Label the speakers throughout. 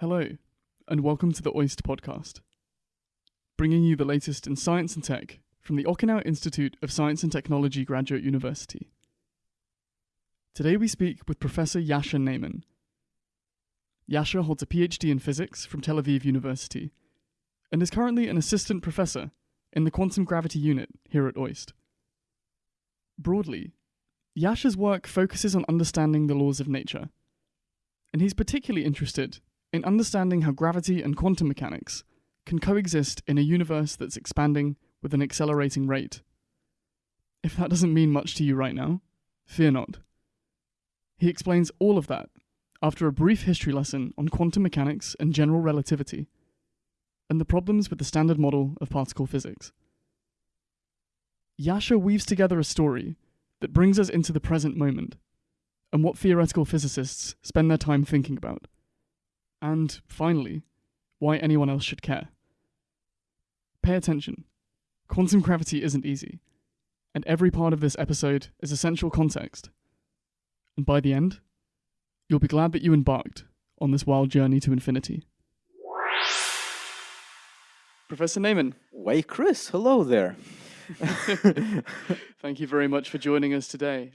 Speaker 1: Hello, and welcome to the OIST podcast, bringing you the latest in science and tech from the Okinawa Institute of Science and Technology Graduate University. Today we speak with Professor Yasha Neiman. Yasha holds a PhD in physics from Tel Aviv University and is currently an assistant professor in the quantum gravity unit here at OIST. Broadly, Yasha's work focuses on understanding the laws of nature, and he's particularly interested in understanding how gravity and quantum mechanics can coexist in a universe that's expanding with an accelerating rate. If that doesn't mean much to you right now, fear not. He explains all of that after a brief history lesson on quantum mechanics and general relativity, and the problems with the standard model of particle physics. Yasha weaves together a story that brings us into the present moment and what theoretical physicists spend their time thinking about. And finally, why anyone else should care. Pay attention. Quantum gravity isn't easy, and every part of this episode is essential context. And by the end, you'll be glad that you embarked on this wild journey to infinity. Professor Neiman,
Speaker 2: Why, Chris, hello there.
Speaker 1: thank you very much for joining us today.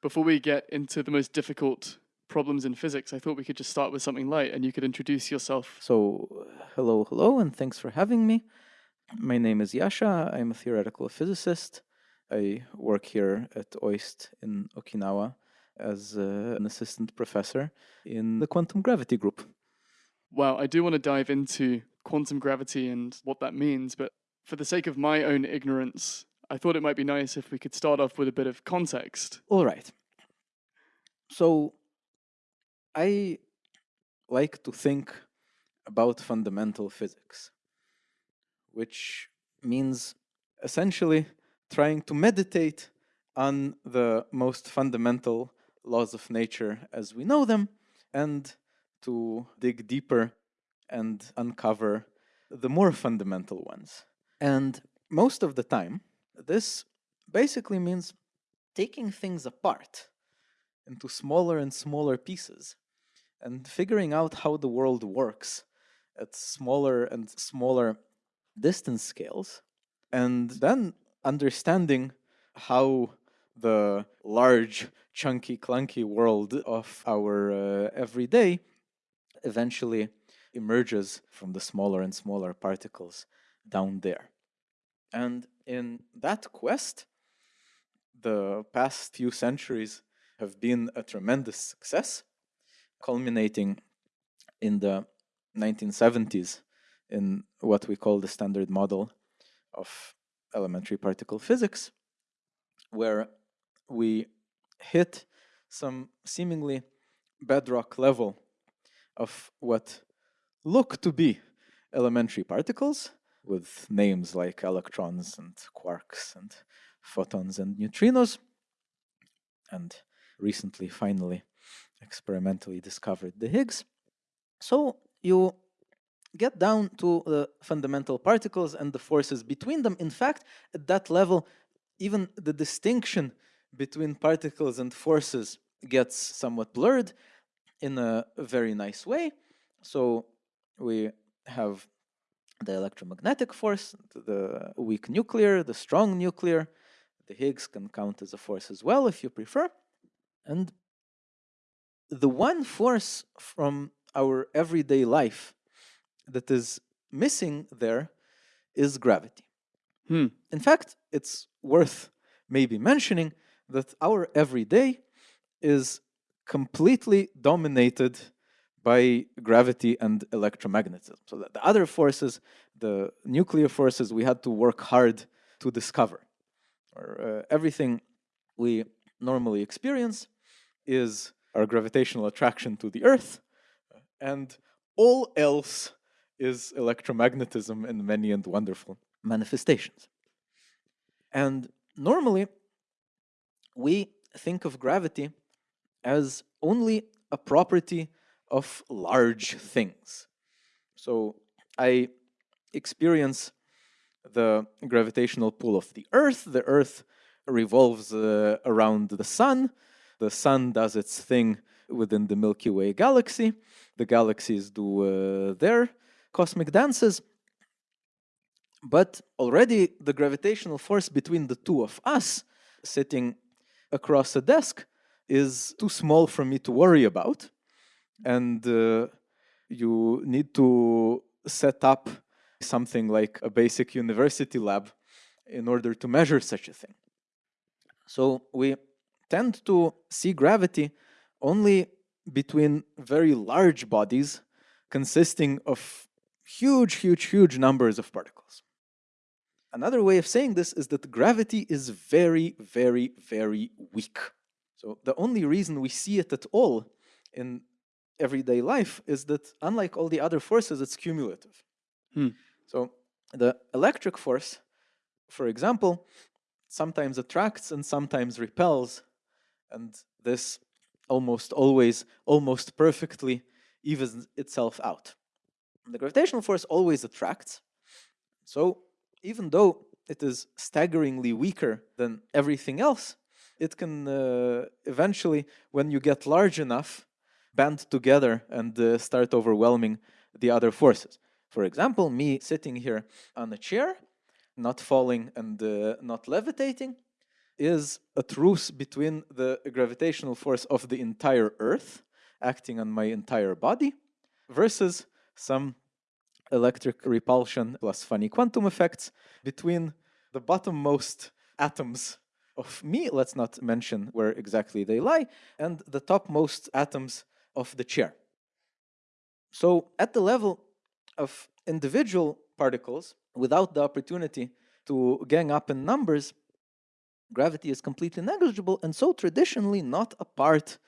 Speaker 1: Before we get into the most difficult problems in physics, I thought we could just start with something light and you could introduce yourself.
Speaker 2: So, hello, hello, and thanks for having me. My name is Yasha. I'm a theoretical physicist. I work here at OIST in Okinawa as uh, an assistant professor in the quantum gravity group.
Speaker 1: Well, I do want to dive into quantum gravity and what that means, but for the sake of my own ignorance, I thought it might be nice if we could start off with a bit of context.
Speaker 2: All right. So, I like to think about fundamental physics, which means essentially trying to meditate on the most fundamental laws of nature as we know them and to dig deeper and uncover the more fundamental ones. And most of the time, this basically means taking things apart into smaller and smaller pieces and figuring out how the world works at smaller and smaller distance scales, and then understanding how the large, chunky, clunky world of our uh, everyday eventually emerges from the smaller and smaller particles down there. And in that quest, the past few centuries have been a tremendous success, culminating in the 1970s in what we call the standard model of elementary particle physics, where we hit some seemingly bedrock level of what look to be elementary particles with names like electrons and quarks and photons and neutrinos, and recently, finally, experimentally discovered the Higgs. So you get down to the fundamental particles and the forces between them. In fact, at that level, even the distinction between particles and forces gets somewhat blurred in a very nice way. So we have the electromagnetic force, the weak nuclear, the strong nuclear. The Higgs can count as a force as well if you prefer. And the one force from our everyday life that is missing there is gravity.
Speaker 1: Hmm.
Speaker 2: In fact, it's worth maybe mentioning that our everyday is completely dominated by gravity and electromagnetism. So that the other forces, the nuclear forces, we had to work hard to discover. Or uh, everything we normally experience is our gravitational attraction to the Earth, and all else is electromagnetism in many and wonderful manifestations. And normally, we think of gravity as only a property of large things. So I experience the gravitational pull of the Earth. The Earth revolves uh, around the Sun. The Sun does its thing within the Milky Way galaxy. the galaxies do uh, their cosmic dances. But already the gravitational force between the two of us sitting across a desk is too small for me to worry about. And uh, you need to set up something like a basic university lab in order to measure such a thing. So we tend to see gravity only between very large bodies consisting of huge, huge, huge numbers of particles. Another way of saying this is that gravity is very, very, very weak. So the only reason we see it at all in everyday life is that unlike all the other forces, it's cumulative.
Speaker 1: Hmm.
Speaker 2: So the electric force, for example, sometimes attracts and sometimes repels, and this almost always, almost perfectly evens itself out. The gravitational force always attracts. So even though it is staggeringly weaker than everything else, it can uh, eventually, when you get large enough, band together and uh, start overwhelming the other forces. For example, me sitting here on a chair, not falling and uh, not levitating, is a truce between the gravitational force of the entire Earth acting on my entire body versus some electric repulsion plus funny quantum effects between the bottommost atoms of me, let's not mention where exactly they lie, and the topmost atoms of the chair. So at the level of individual particles, without the opportunity to gang up in numbers, gravity is completely negligible and so traditionally not a part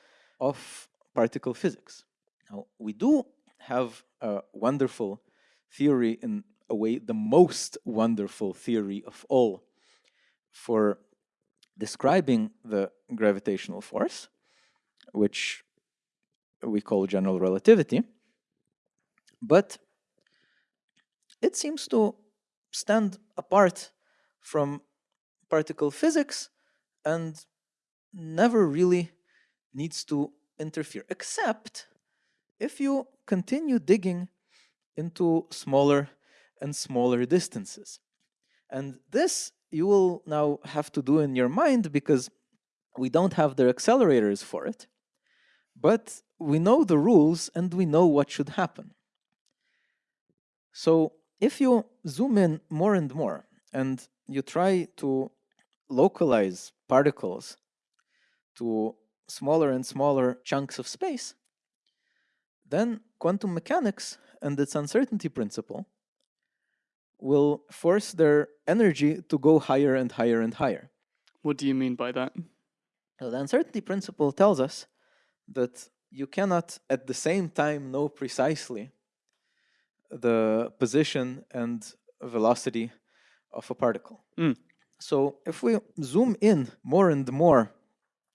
Speaker 2: of particle physics. Now, we do have a wonderful theory, in a way, the most wonderful theory of all for describing the gravitational force, which we call general relativity. But it seems to stand apart from particle physics and never really needs to interfere, except if you continue digging into smaller and smaller distances. And this you will now have to do in your mind because we don't have the accelerators for it. But we know the rules and we know what should happen. So if you zoom in more and more and you try to localize particles to smaller and smaller chunks of space, then quantum mechanics and its uncertainty principle will force their energy to go higher and higher and higher.
Speaker 1: What do you mean by that?
Speaker 2: So the uncertainty principle tells us that you cannot at the same time know precisely the position and velocity of a particle.
Speaker 1: Mm.
Speaker 2: So if we zoom in more and more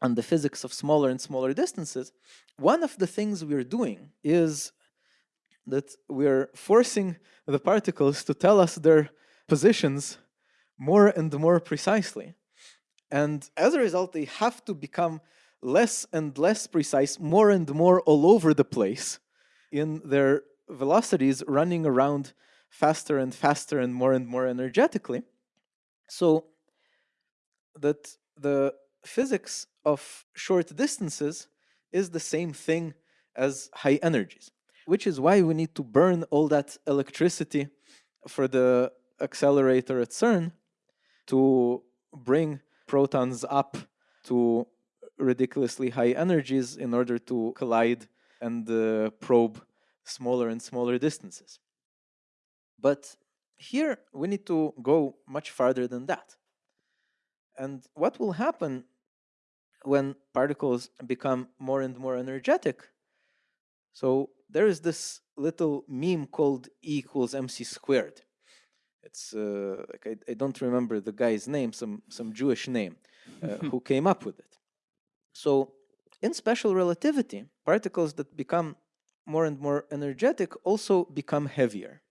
Speaker 2: on the physics of smaller and smaller distances, one of the things we're doing is that we're forcing the particles to tell us their positions more and more precisely. And as a result, they have to become less and less precise, more and more all over the place in their velocities running around faster and faster and more and more energetically. So that the physics of short distances is the same thing as high energies, which is why we need to burn all that electricity for the accelerator at CERN to bring protons up to ridiculously high energies in order to collide and uh, probe smaller and smaller distances. But here we need to go much farther than that. And what will happen when particles become more and more energetic? So there is this little meme called E equals mc squared. It's uh, like I, I, don't remember the guy's name, some some Jewish name, uh, who came up with it. So in special relativity, particles that become more and more energetic also become heavier.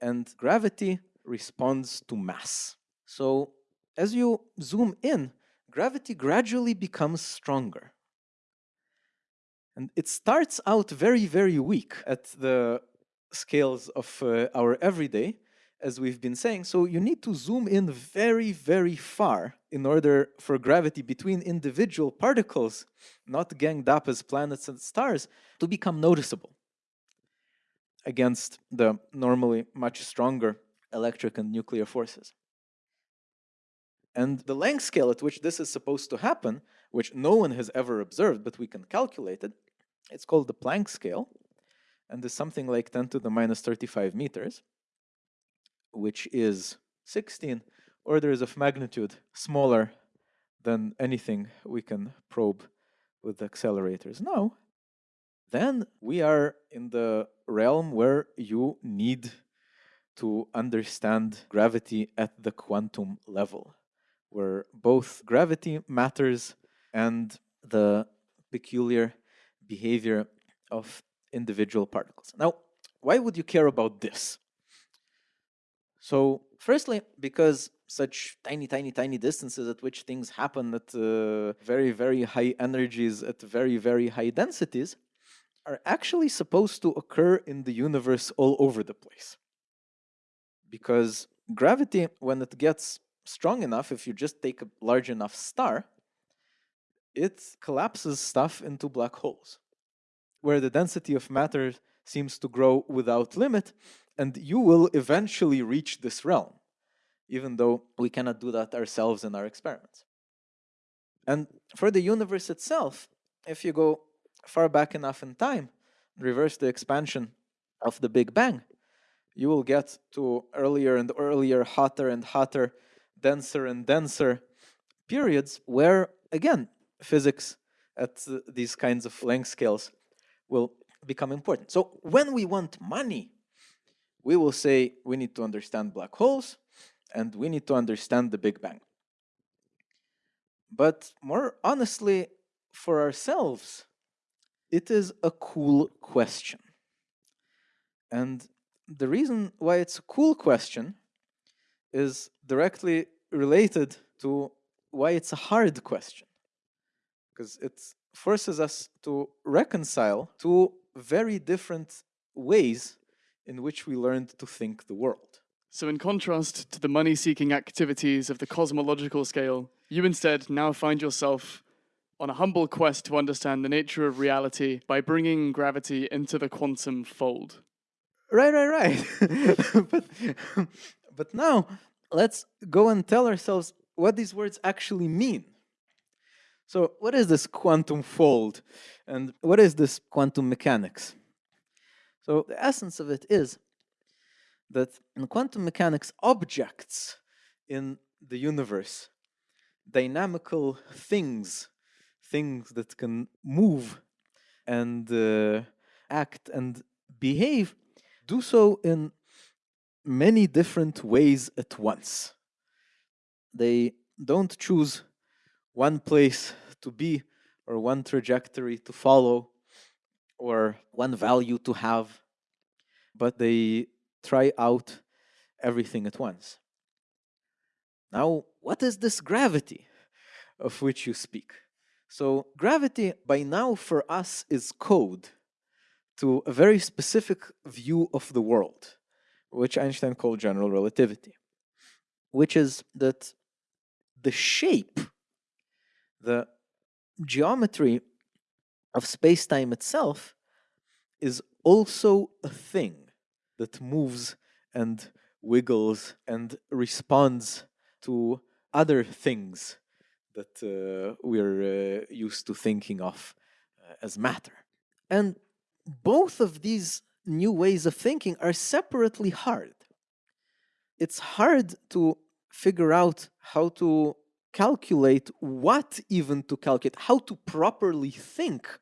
Speaker 2: And gravity responds to mass. So as you zoom in, gravity gradually becomes stronger. And it starts out very, very weak at the scales of uh, our everyday, as we've been saying. So you need to zoom in very, very far in order for gravity between individual particles, not ganged up as planets and stars, to become noticeable against the normally much stronger electric and nuclear forces. And the length scale at which this is supposed to happen, which no one has ever observed, but we can calculate it, it's called the Planck scale, and is something like 10 to the minus 35 meters, which is 16 orders of magnitude smaller than anything we can probe with accelerators. Now, then we are in the realm where you need to understand gravity at the quantum level, where both gravity matters and the peculiar behavior of individual particles. Now, why would you care about this? So, firstly, because such tiny, tiny, tiny distances at which things happen at uh, very, very high energies, at very, very high densities, are actually supposed to occur in the universe all over the place. Because gravity, when it gets strong enough, if you just take a large enough star, it collapses stuff into black holes, where the density of matter seems to grow without limit, and you will eventually reach this realm, even though we cannot do that ourselves in our experiments. And for the universe itself, if you go far back enough in time, reverse the expansion of the Big Bang, you will get to earlier and earlier, hotter and hotter, denser and denser periods where, again, physics at these kinds of length scales will become important. So when we want money, we will say we need to understand black holes and we need to understand the Big Bang. But more honestly, for ourselves, it is a cool question. And the reason why it's a cool question is directly related to why it's a hard question. Because it forces us to reconcile two very different ways in which we learned to think the world.
Speaker 1: So, in contrast to the money seeking activities of the cosmological scale, you instead now find yourself on a humble quest to understand the nature of reality by bringing gravity into the quantum fold.
Speaker 2: Right, right, right. but, but now let's go and tell ourselves what these words actually mean. So, what is this quantum fold? And what is this quantum mechanics? So, the essence of it is that in quantum mechanics, objects in the universe, dynamical things things that can move and uh, act and behave do so in many different ways at once. They don't choose one place to be or one trajectory to follow or one value to have, but they try out everything at once. Now, what is this gravity of which you speak? So gravity by now for us is code to a very specific view of the world, which Einstein called general relativity, which is that the shape, the geometry of space-time itself is also a thing that moves and wiggles and responds to other things that uh, we're uh, used to thinking of uh, as matter. And both of these new ways of thinking are separately hard. It's hard to figure out how to calculate what even to calculate, how to properly think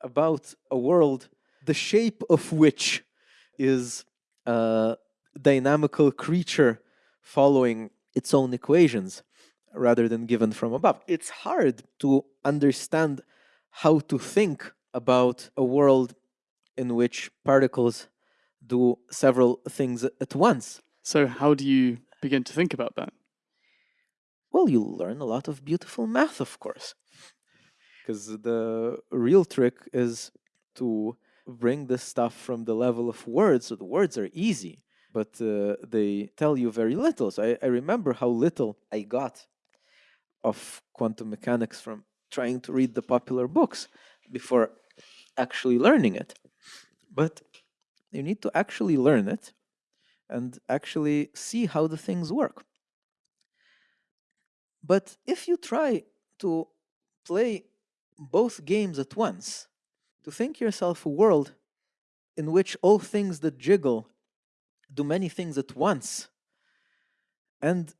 Speaker 2: about a world, the shape of which is a dynamical creature following its own equations rather than given from above. It's hard to understand how to think about a world in which particles do several things at once.
Speaker 1: So, how do you begin to think about that?
Speaker 2: Well, you learn a lot of beautiful math, of course. because the real trick is to bring this stuff from the level of words. So the words are easy, but uh, they tell you very little. So I, I remember how little I got of quantum mechanics from trying to read the popular books before actually learning it. But you need to actually learn it and actually see how the things work. But if you try to play both games at once, to think yourself a world in which all things that jiggle do many things at once, and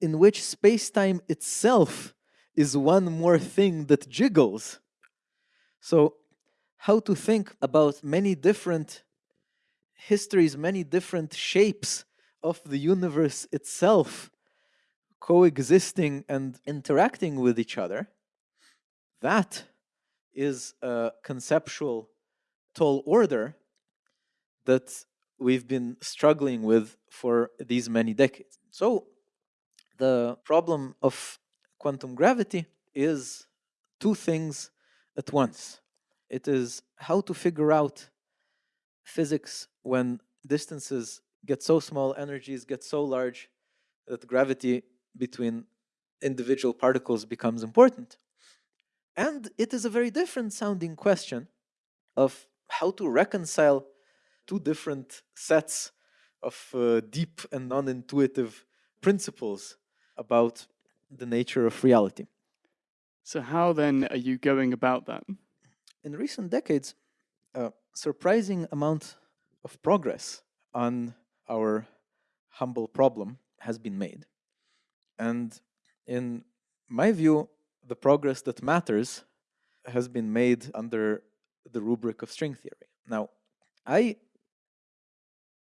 Speaker 2: in which space time itself is one more thing that jiggles. So, how to think about many different histories, many different shapes of the universe itself coexisting and interacting with each other, that is a conceptual tall order that we've been struggling with for these many decades. So, the problem of quantum gravity is two things at once. It is how to figure out physics when distances get so small, energies get so large that gravity between individual particles becomes important. And it is a very different sounding question of how to reconcile two different sets of uh, deep and non intuitive principles about the nature of reality.
Speaker 1: So, how then are you going about that?
Speaker 2: In recent decades, a surprising amount of progress on our humble problem has been made. And in my view, the progress that matters has been made under the rubric of string theory. Now, I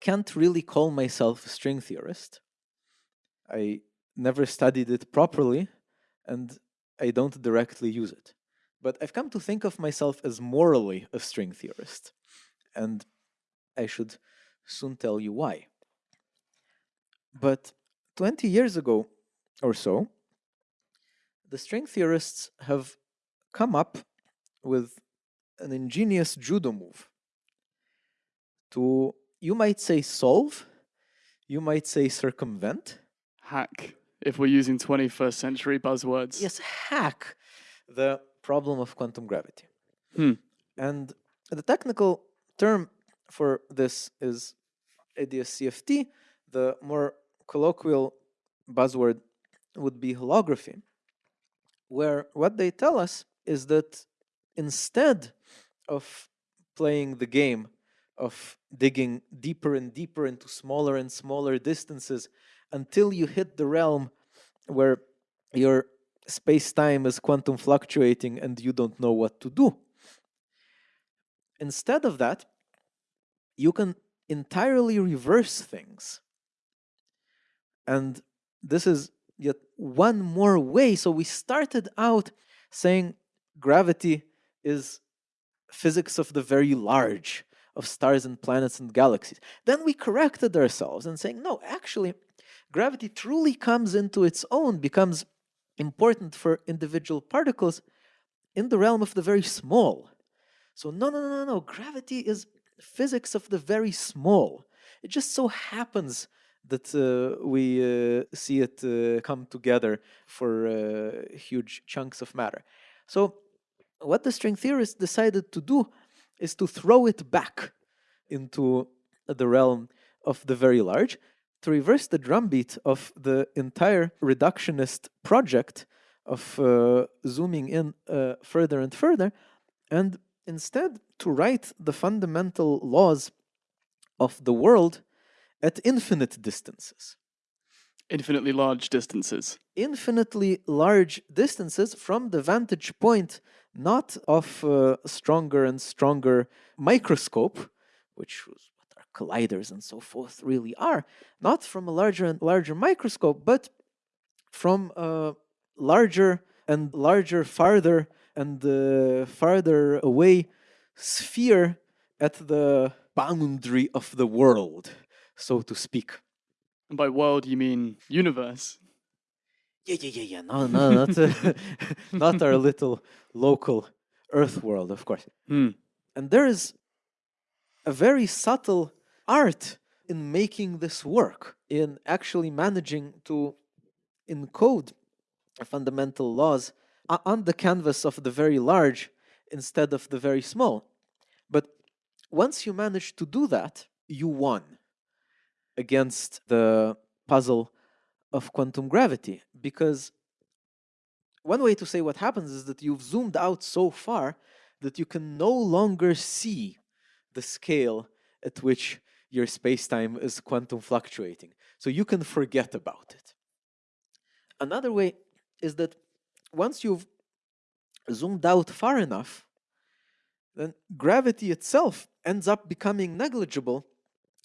Speaker 2: can't really call myself a string theorist. I never studied it properly and I don't directly use it. But I've come to think of myself as morally a string theorist. And I should soon tell you why. But 20 years ago or so, the string theorists have come up with an ingenious judo move to, you might say, solve, you might say, circumvent.
Speaker 1: Hack, if we're using 21st century buzzwords.
Speaker 2: Yes, hack the problem of quantum gravity.
Speaker 1: Hmm.
Speaker 2: And the technical term for this is AdS/CFT. The more colloquial buzzword would be holography, where what they tell us is that instead of playing the game of digging deeper and deeper into smaller and smaller distances until you hit the realm where your space time is quantum fluctuating and you don't know what to do. Instead of that, you can entirely reverse things. And this is yet one more way. So we started out saying gravity is physics of the very large, of stars and planets and galaxies. Then we corrected ourselves and saying, no, actually, gravity truly comes into its own, becomes important for individual particles in the realm of the very small. So, no, no, no, no, gravity is physics of the very small. It just so happens that uh, we uh, see it uh, come together for uh, huge chunks of matter. So, what the string theorists decided to do is to throw it back into the realm of the very large, to reverse the drumbeat of the entire reductionist project of uh, zooming in uh, further and further, and instead to write the fundamental laws of the world at infinite distances.
Speaker 1: Infinitely large distances.
Speaker 2: Infinitely large distances from the vantage point not of a stronger and stronger microscope, which was colliders and so forth really are, not from a larger and larger microscope, but from a larger and larger, farther and uh, farther away sphere at the boundary of the world, so to speak.
Speaker 1: And by world, you mean universe?
Speaker 2: Yeah, yeah, yeah, yeah. No, no, not, uh, not our little local Earth world, of course.
Speaker 1: Hmm.
Speaker 2: And there is a very subtle art in making this work, in actually managing to encode fundamental laws on the canvas of the very large instead of the very small. But once you manage to do that, you won against the puzzle of quantum gravity because one way to say what happens is that you've zoomed out so far that you can no longer see the scale at which your space-time is quantum fluctuating so you can forget about it another way is that once you've zoomed out far enough then gravity itself ends up becoming negligible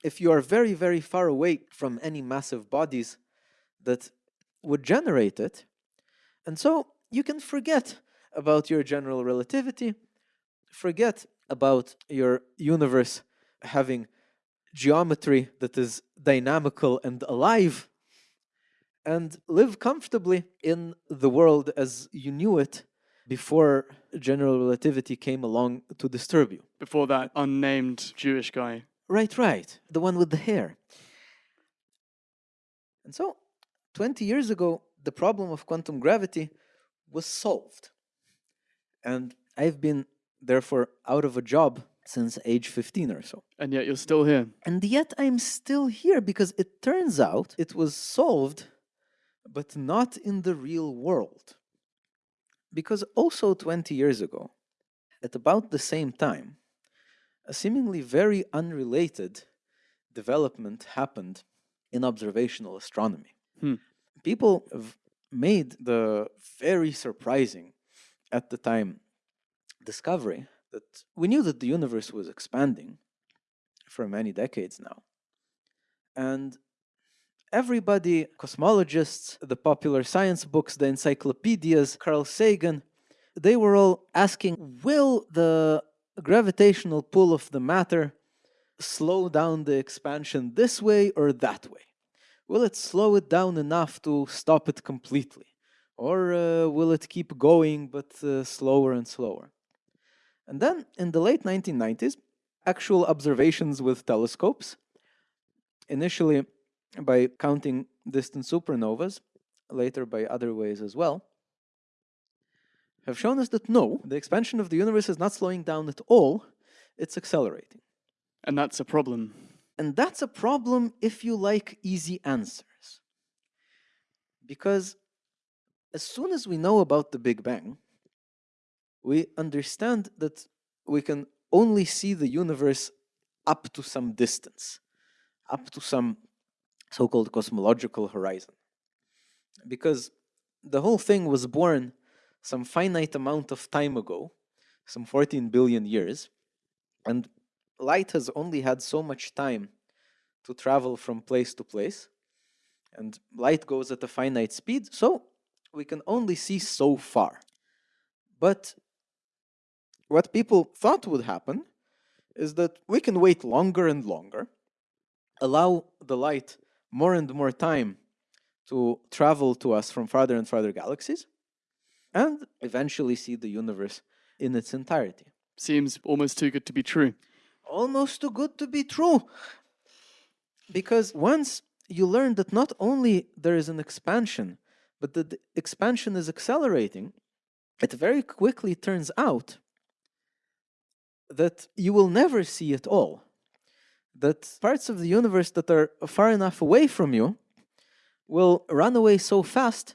Speaker 2: if you are very very far away from any massive bodies that would generate it. And so you can forget about your general relativity, forget about your universe having geometry that is dynamical and alive, and live comfortably in the world as you knew it before general relativity came along to disturb you.
Speaker 1: Before that unnamed Jewish guy.
Speaker 2: Right, right. The one with the hair. And so, 20 years ago, the problem of quantum gravity was solved. And I've been, therefore, out of a job since age 15 or so.
Speaker 1: And yet you're still here.
Speaker 2: And yet I'm still here because it turns out it was solved, but not in the real world. Because also 20 years ago, at about the same time, a seemingly very unrelated development happened in observational astronomy.
Speaker 1: Hmm.
Speaker 2: People made the very surprising at the time discovery that we knew that the universe was expanding for many decades now. And everybody, cosmologists, the popular science books, the encyclopedias, Carl Sagan, they were all asking will the gravitational pull of the matter slow down the expansion this way or that way? Will it slow it down enough to stop it completely? Or uh, will it keep going but uh, slower and slower? And then in the late 1990s, actual observations with telescopes, initially by counting distant supernovas, later by other ways as well, have shown us that no, the expansion of the universe is not slowing down at all, it's accelerating.
Speaker 1: And that's a problem.
Speaker 2: And that's a problem if you like easy answers. Because as soon as we know about the Big Bang, we understand that we can only see the universe up to some distance, up to some so called cosmological horizon. Because the whole thing was born some finite amount of time ago, some 14 billion years, and light has only had so much time to travel from place to place, and light goes at a finite speed, so we can only see so far. But what people thought would happen is that we can wait longer and longer, allow the light more and more time to travel to us from farther and farther galaxies, and eventually see the universe in its entirety.
Speaker 1: Seems almost too good to be true.
Speaker 2: Almost too good to be true. Because once you learn that not only there is an expansion, but that the expansion is accelerating, it very quickly turns out that you will never see it all. That parts of the universe that are far enough away from you will run away so fast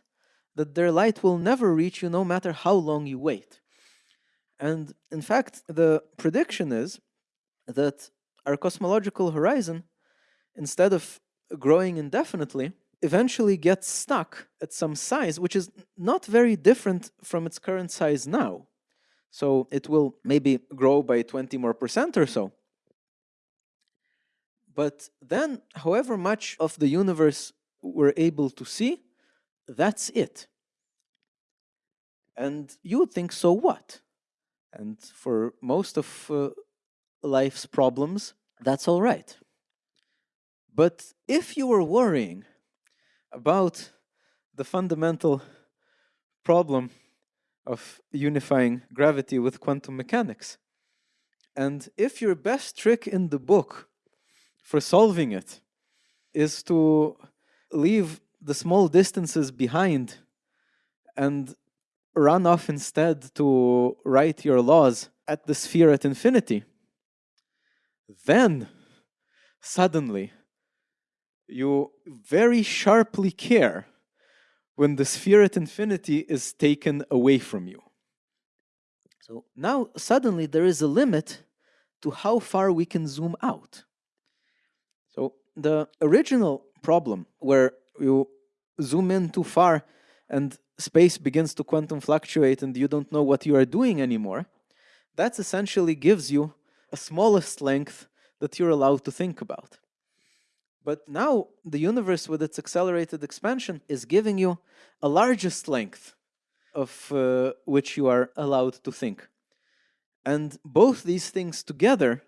Speaker 2: that their light will never reach you no matter how long you wait. And in fact, the prediction is that our cosmological horizon, instead of growing indefinitely, eventually gets stuck at some size which is not very different from its current size now. So it will maybe grow by 20 more percent or so. But then, however much of the universe we're able to see, that's it. And you would think, so what? And for most of uh, life's problems, that's all right. But if you were worrying about the fundamental problem of unifying gravity with quantum mechanics. And if your best trick in the book for solving it is to leave the small distances behind and run off instead to write your laws at the sphere at infinity, then suddenly you very sharply care when the sphere at infinity is taken away from you. So now suddenly there is a limit to how far we can zoom out. So the original problem where you zoom in too far and space begins to quantum fluctuate and you don't know what you are doing anymore, that essentially gives you a smallest length that you're allowed to think about. But now the universe with its accelerated expansion is giving you a largest length of uh, which you are allowed to think. And both these things together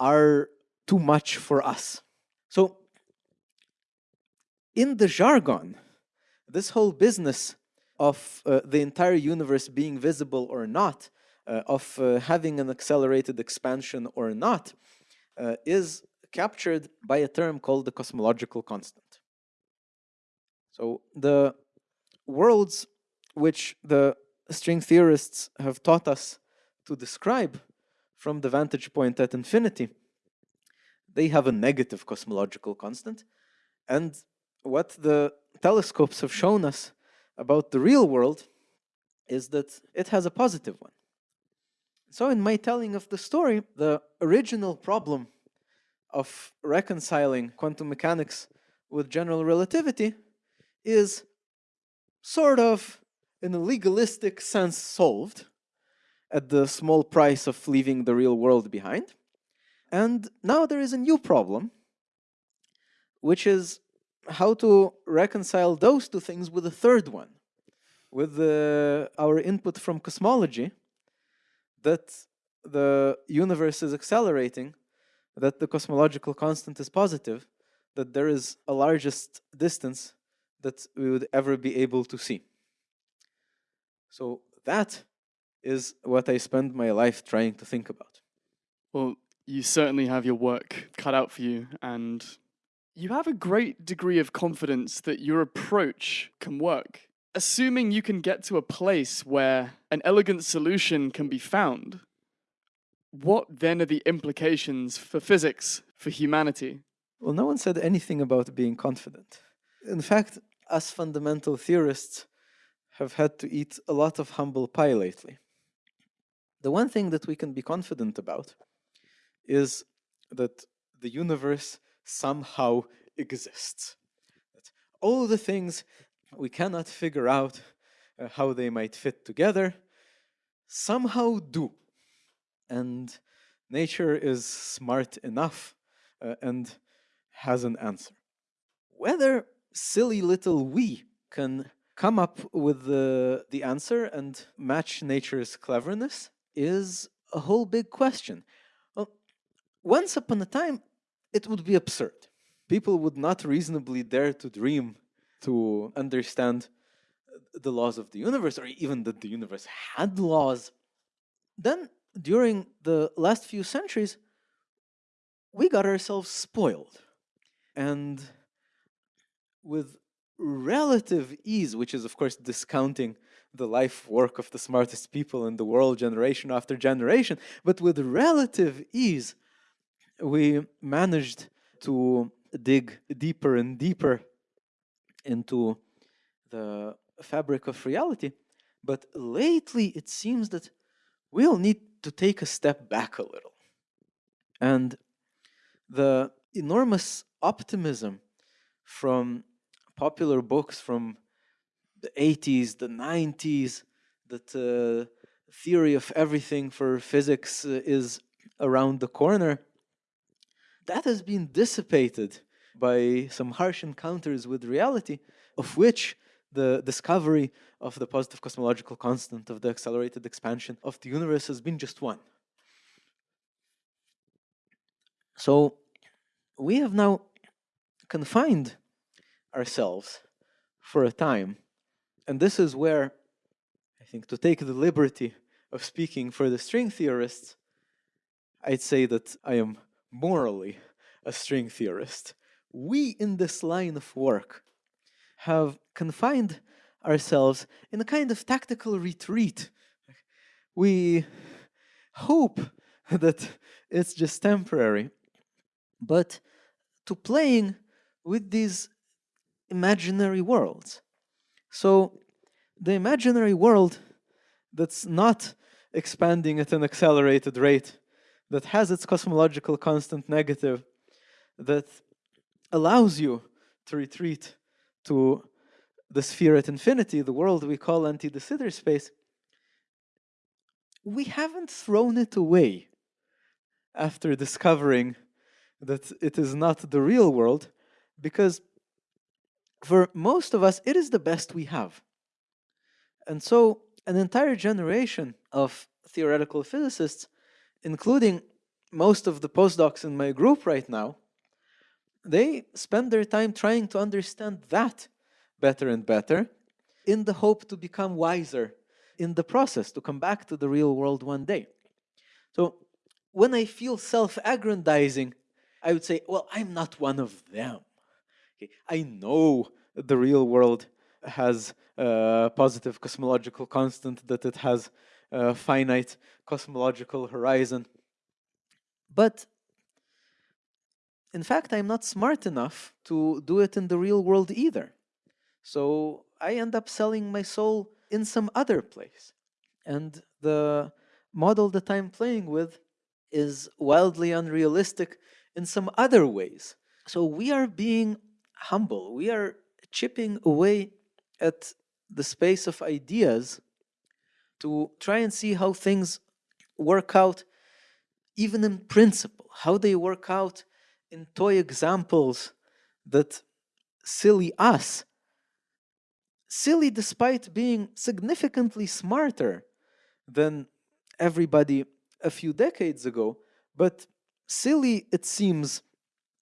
Speaker 2: are too much for us. So, in the jargon, this whole business of uh, the entire universe being visible or not, uh, of uh, having an accelerated expansion or not, uh, is captured by a term called the cosmological constant. So the worlds which the string theorists have taught us to describe from the vantage point at infinity, they have a negative cosmological constant. And what the telescopes have shown us about the real world is that it has a positive one. So in my telling of the story, the original problem of reconciling quantum mechanics with general relativity is sort of in a legalistic sense solved at the small price of leaving the real world behind. And now there is a new problem, which is how to reconcile those two things with a third one, with uh, our input from cosmology that the universe is accelerating, that the cosmological constant is positive, that there is a largest distance that we would ever be able to see. So that is what I spend my life trying to think about.
Speaker 1: Well, you certainly have your work cut out for you, and you have a great degree of confidence that your approach can work. Assuming you can get to a place where an elegant solution can be found, what then are the implications for physics, for humanity?
Speaker 2: Well, no one said anything about being confident. In fact, us fundamental theorists have had to eat a lot of humble pie lately. The one thing that we can be confident about is that the universe somehow exists. That all the things we cannot figure out uh, how they might fit together somehow do. And nature is smart enough uh, and has an answer. Whether silly little we can come up with the, the answer and match nature's cleverness is a whole big question. Well, once upon a time, it would be absurd. People would not reasonably dare to dream to understand the laws of the universe or even that the universe had laws. Then, during the last few centuries, we got ourselves spoiled. And with relative ease, which is, of course, discounting the life work of the smartest people in the world generation after generation, but with relative ease, we managed to dig deeper and deeper into the fabric of reality. But lately, it seems that we'll need to take a step back a little. And the enormous optimism from popular books from the 80s, the 90s, that uh, theory of everything for physics uh, is around the corner, that has been dissipated by some harsh encounters with reality, of which the discovery of the positive cosmological constant of the accelerated expansion of the universe has been just one. So we have now confined ourselves for a time. And this is where I think to take the liberty of speaking for the string theorists, I'd say that I am morally a string theorist. We in this line of work have confined ourselves in a kind of tactical retreat. We hope that it's just temporary, but to playing with these imaginary worlds. So, the imaginary world that's not expanding at an accelerated rate, that has its cosmological constant negative, that allows you to retreat to the sphere at infinity, the world we call anti de Sitter space, we haven't thrown it away after discovering that it is not the real world, because for most of us, it is the best we have. And so, an entire generation of theoretical physicists, including most of the postdocs in my group right now, they spend their time trying to understand that better and better in the hope to become wiser in the process, to come back to the real world one day. So when I feel self aggrandizing, I would say, well, I'm not one of them. Okay? I know the real world has a positive cosmological constant, that it has a finite cosmological horizon. But in fact, I'm not smart enough to do it in the real world either. So I end up selling my soul in some other place. And the model that I'm playing with is wildly unrealistic in some other ways. So we are being humble. We are chipping away at the space of ideas to try and see how things work out, even in principle, how they work out in toy examples that silly us, silly despite being significantly smarter than everybody a few decades ago, but silly it seems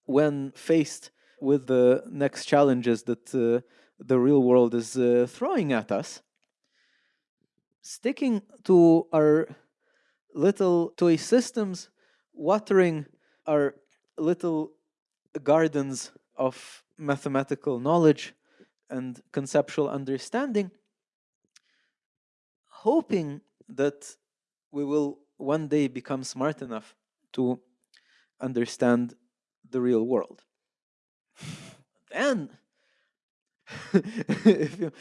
Speaker 2: when faced with the next challenges that uh, the real world is uh, throwing at us. Sticking to our little toy systems, watering our little gardens of mathematical knowledge and conceptual understanding, hoping that we will one day become smart enough to understand the real world. Then, if you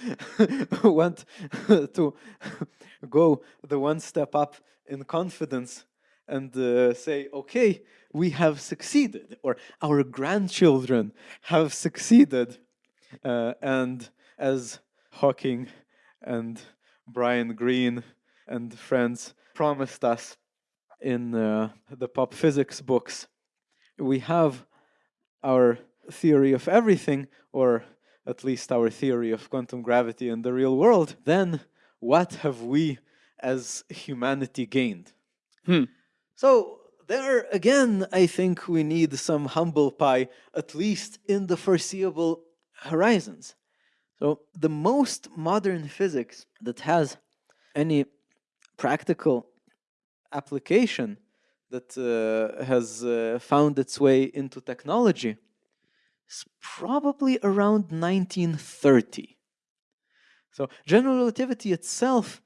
Speaker 2: want to go the one step up in confidence and uh, say, okay, we have succeeded, or our grandchildren have succeeded. Uh, and as Hawking and Brian Greene and friends promised us in uh, the pop physics books, we have our theory of everything, or at least our theory of quantum gravity in the real world, then what have we as humanity gained?
Speaker 1: Hmm.
Speaker 2: So there again, I think we need some humble pie, at least in the foreseeable horizons. So the most modern physics that has any practical application that uh, has uh, found its way into technology is probably around 1930. So general relativity itself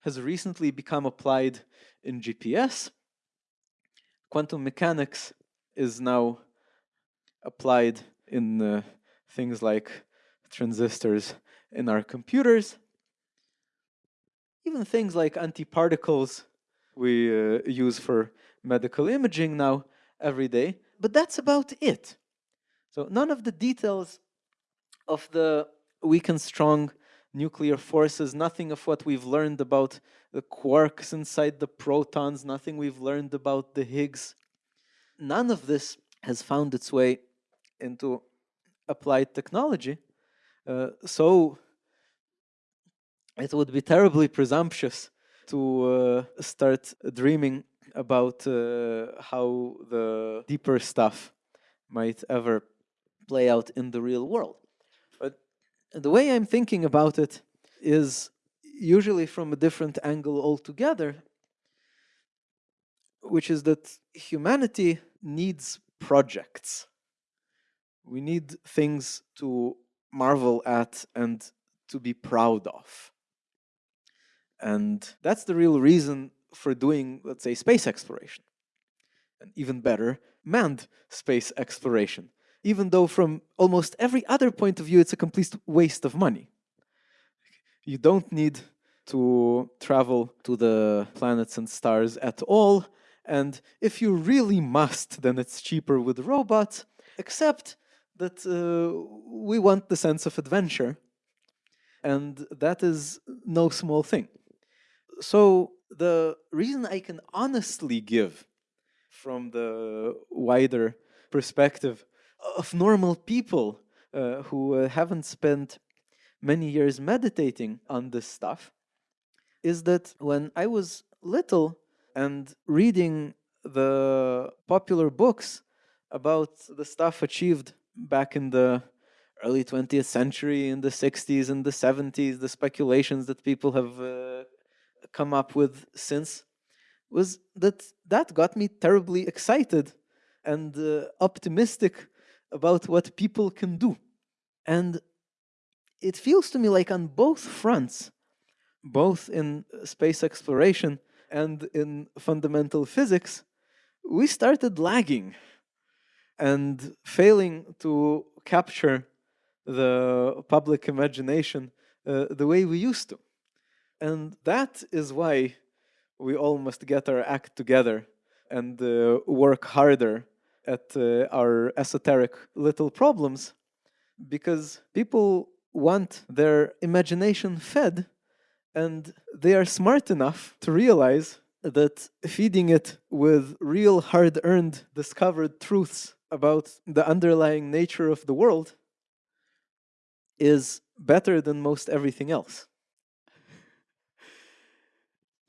Speaker 2: has recently become applied in GPS quantum mechanics is now applied in uh, things like transistors in our computers, even things like antiparticles we uh, use for medical imaging now every day, but that's about it. So none of the details of the weak and strong nuclear forces, nothing of what we've learned about the quarks inside the protons, nothing we've learned about the Higgs. None of this has found its way into applied technology. Uh, so it would be terribly presumptuous to uh, start dreaming about uh, how the deeper stuff might ever play out in the real world. The way I'm thinking about it is usually from a different angle altogether, which is that humanity needs projects. We need things to marvel at and to be proud of. And that's the real reason for doing, let's say, space exploration. And even better, manned space exploration. Even though, from almost every other point of view, it's a complete waste of money. You don't need to travel to the planets and stars at all. And if you really must, then it's cheaper with robots, except that uh, we want the sense of adventure. And that is no small thing. So, the reason I can honestly give from the wider perspective of normal people uh, who uh, haven't spent many years meditating on this stuff is that when I was little and reading the popular books about the stuff achieved back in the early 20th century, in the 60s and the 70s, the speculations that people have uh, come up with since, was that that got me terribly excited and uh, optimistic about what people can do. And it feels to me like on both fronts, both in space exploration and in fundamental physics, we started lagging and failing to capture the public imagination uh, the way we used to. And that is why we all must get our act together and uh, work harder at uh, our esoteric little problems because people want their imagination fed and they are smart enough to realize that feeding it with real hard earned discovered truths about the underlying nature of the world is better than most everything else.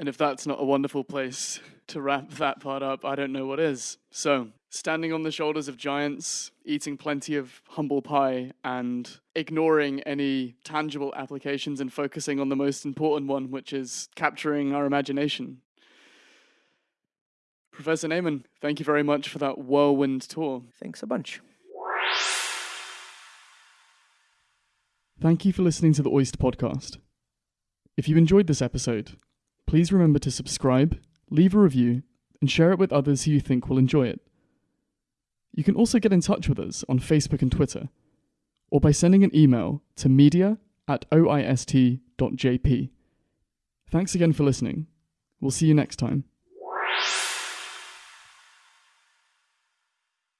Speaker 1: And if that's not a wonderful place to wrap that part up, I don't know what is. So, standing on the shoulders of giants, eating plenty of humble pie, and ignoring any tangible applications and focusing on the most important one, which is capturing our imagination. Professor Neiman, thank you very much for that whirlwind tour.
Speaker 2: Thanks a bunch.
Speaker 1: Thank you for listening to the Oyster Podcast. If you enjoyed this episode, please remember to subscribe, leave a review, and share it with others who you think will enjoy it. You can also get in touch with us on Facebook and Twitter, or by sending an email to media at oist.jp. Thanks again for listening. We'll see you next time.